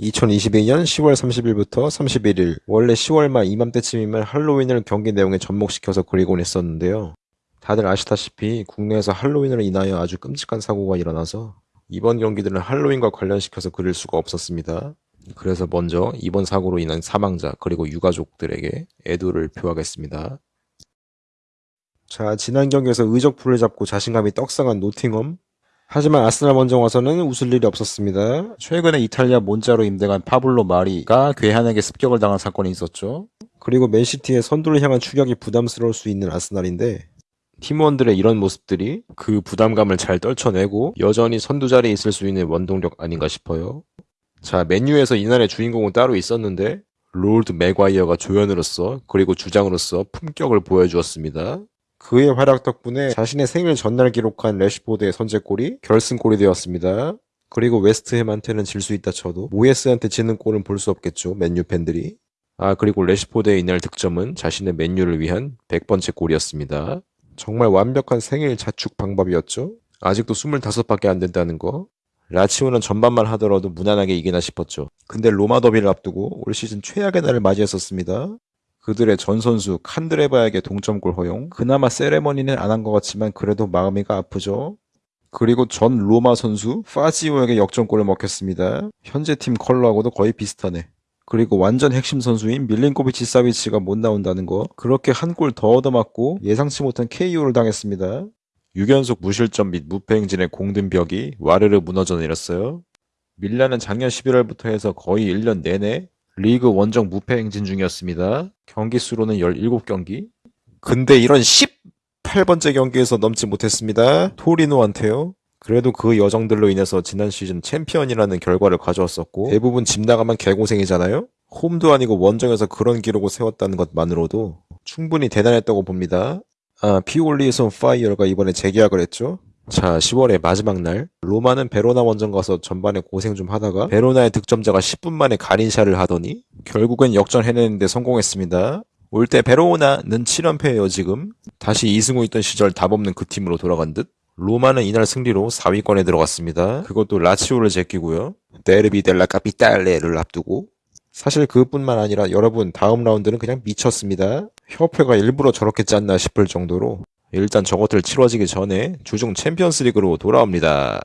2022년 10월 30일부터 31일 원래 10월 말 이맘때쯤이면 할로윈을 경기 내용에 접목시켜서 그리곤 했었는데요. 다들 아시다시피 국내에서 할로윈으로 인하여 아주 끔찍한 사고가 일어나서 이번 경기들은 할로윈과 관련시켜서 그릴 수가 없었습니다. 그래서 먼저 이번 사고로 인한 사망자 그리고 유가족들에게 애도를 표하겠습니다. 자 지난 경기에서 의적풀을 잡고 자신감이 떡상한 노팅엄 하지만 아스날 원정 와서는 웃을 일이 없었습니다. 최근에 이탈리아 몬자로 임대간 파블로 마리가 괴한에게 습격을 당한 사건이 있었죠. 그리고 맨시티의 선두를 향한 추격이 부담스러울 수 있는 아스날인데 팀원들의 이런 모습들이 그 부담감을 잘 떨쳐내고 여전히 선두 자리에 있을 수 있는 원동력 아닌가 싶어요. 자, 맨유에서 이날의 주인공은 따로 있었는데 해롤드 맥과이어가 조연으로서 그리고 주장으로서 품격을 보여주었습니다. 그의 활약 덕분에 자신의 생일 전날 기록한 레시포드의 선제골이 결승골이 되었습니다. 그리고 웨스트햄한테는 질 수 있다 쳐도 모예스한테 지는 꼴은 볼 수 없겠죠. 맨유 팬들이. 아 그리고 레시포드의 이날 득점은 자신의 맨유를 위한 100번째 골이었습니다. 정말 완벽한 생일 자축 방법이었죠. 아직도 25밖에 안 된다는 거. 라치오는 전반만 하더라도 무난하게 이기나 싶었죠. 근데 로마 더비를 앞두고 올 시즌 최악의 날을 맞이했었습니다. 그들의 전 선수 칸드레바에게 동점골 허용. 그나마 세레머니는 안 한 것 같지만 그래도 마음이가 아프죠. 그리고 전 로마 선수 파지오에게 역전골을 먹혔습니다. 현재 팀 컬러하고도 거의 비슷하네. 그리고 완전 핵심 선수인 밀린코비치 사비치가 못 나온다는 거. 그렇게 한 골 더 얻어맞고 예상치 못한 KO를 당했습니다. 6연속 무실점 및 무패 행진의 공든 벽이 와르르 무너져 내렸어요. 밀라는 작년 11월부터 해서 거의 1년 내내 리그 원정 무패 행진 중이었습니다. 경기 수로는 17경기. 근데 이런 18번째 경기에서 넘지 못했습니다. 토리노한테요. 그래도 그 여정들로 인해서 지난 시즌 챔피언이라는 결과를 가져왔었고 대부분 집 나가면 개고생이잖아요. 홈도 아니고 원정에서 그런 기록을 세웠다는 것만으로도 충분히 대단했다고 봅니다. 아, 피올리 is on fire가 이번에 재계약을 했죠. 자, 10월의 마지막 날 로마는 베로나 원정 가서 전반에 고생 좀 하다가 베로나의 득점자가 10분 만에 가린샤를 하더니 결국엔 역전해내는데 성공했습니다. 올 때 베로나는 7연패예요 지금. 다시 2승 후 있던 시절 답 없는 그 팀으로 돌아간 듯. 로마는 이날 승리로 4위권에 들어갔습니다. 그것도 라치오를 제끼고요. Derby della Capitale를 앞두고 사실 그뿐만 아니라 여러분 다음 라운드는 그냥 미쳤습니다. 협회가 일부러 저렇게 짰나 싶을 정도로 일단 저것들 치러지기 전에 주중 챔피언스 리그로 돌아옵니다.